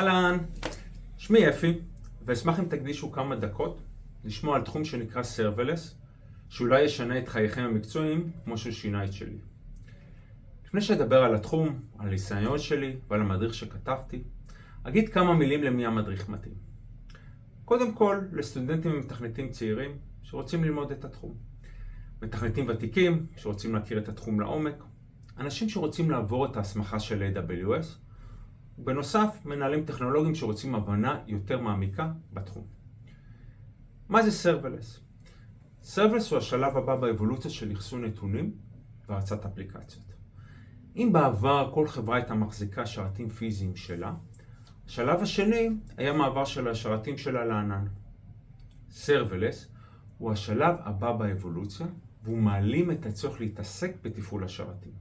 אהלן, שמי אפי, ואשמח אם תקדישו כמה דקות לשמוע על תחום שנקרא Serverless, שאולי ישנה את חייכם המקצועיים כמו שהוא שינה את שלי. לפני שאדבר על התחום, על הניסיון שלי ועל המדריך שכתבתי, אגיד כמה מילים למי המדריך מתאים. קודם כל, לסטודנטים ומתכנתים צעירים שרוצים ללמוד את התחום. מתכנתים ותיקים שרוצים להכיר את התחום לעומק, אנשים שרוצים לעבור את ההסמכה של AWS, ובנוסף, מנהלים טכנולוגיים שרוצים הבנה יותר מעמיקה בתחום. מה זה Serverless? Serverless הוא השלב הבא באבולוציה של אחסון נתונים והרצת אפליקציות. אם בעבר כל חברה הייתה מחזיקה שרתים פיזיים שלה, השלב השני היה מעבר של השרתים שלה לענן. Serverless הוא השלב הבא באבולוציה, והוא מעלים את הצורך להתעסק בתפעול השרתים.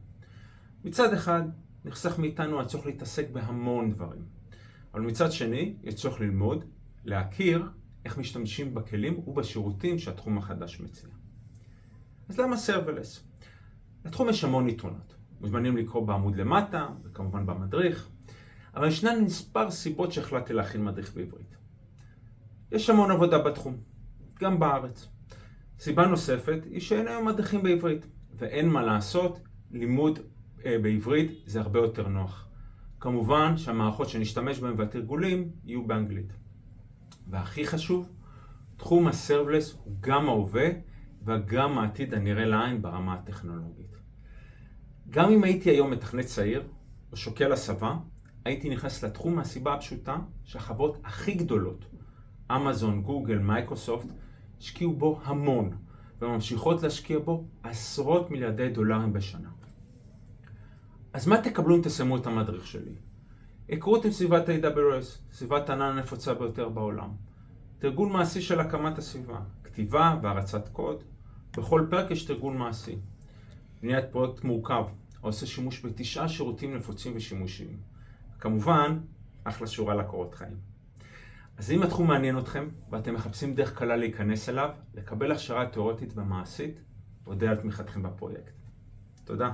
מצד אחד, נחסך מאיתנו הצורך להתעסק בהמון דברים. אבל מצד שני, יש צורך ללמוד, להכיר איך משתמשים בכלים ובשירותים שהתחום החדש מציע. אז למה Serverless? לתחום יש המון יתרונות. מוזמנים לקרוא בעמוד למטה, וכמובן במדריך, אבל ישנן מספר סיבות שהחלטתי להכין מדריך בעברית. יש המון עבודה בתחום, גם בארץ. סיבה נוספת היא שאין היום מדריכים בעברית, ואין מה לעשות, לימוד בעברית זה הרבה יותר נוח. כמובן שהמערכות שנשתמש בהן והתרגולים יהיו באנגלית. והכי חשוב, תחום הסרבלס הוא גם ההווה וגם העתיד הנראה לעין ברמה הטכנולוגית. גם אם הייתי היום מתכנת צעיר או שוקל הסבה, הייתי נכנס לתחום מהסיבה הפשוטה שהחברות הכי גדולות, אמזון, גוגל, מייקרוסופט, השקיעו בו המון וממשיכות להשקיע בו עשרות מיליארדי דולרים בשנה. אז מה תקבלו אם תסיימו את המדריך שלי? היכרות עם סביבת AWS, סביבת הענן הנפוצה ביותר בעולם. תרגול מעשי של הקמת הסביבה, כתיבה והרצת קוד. בכל פרק יש תרגול מעשי. בניית פרויקט מורכב, העושה שימוש בתשעה שירותים נפוצים ושימושיים. כמובן, אחלה שורה לקורות חיים. אז אם התחום מעניין אתכם, ואתם מחפשים דרך קלה להיכנס אליו, לקבל הכשרה תיאורטית ומעשית, אודה על תמיכתכם בפרויקט. תודה.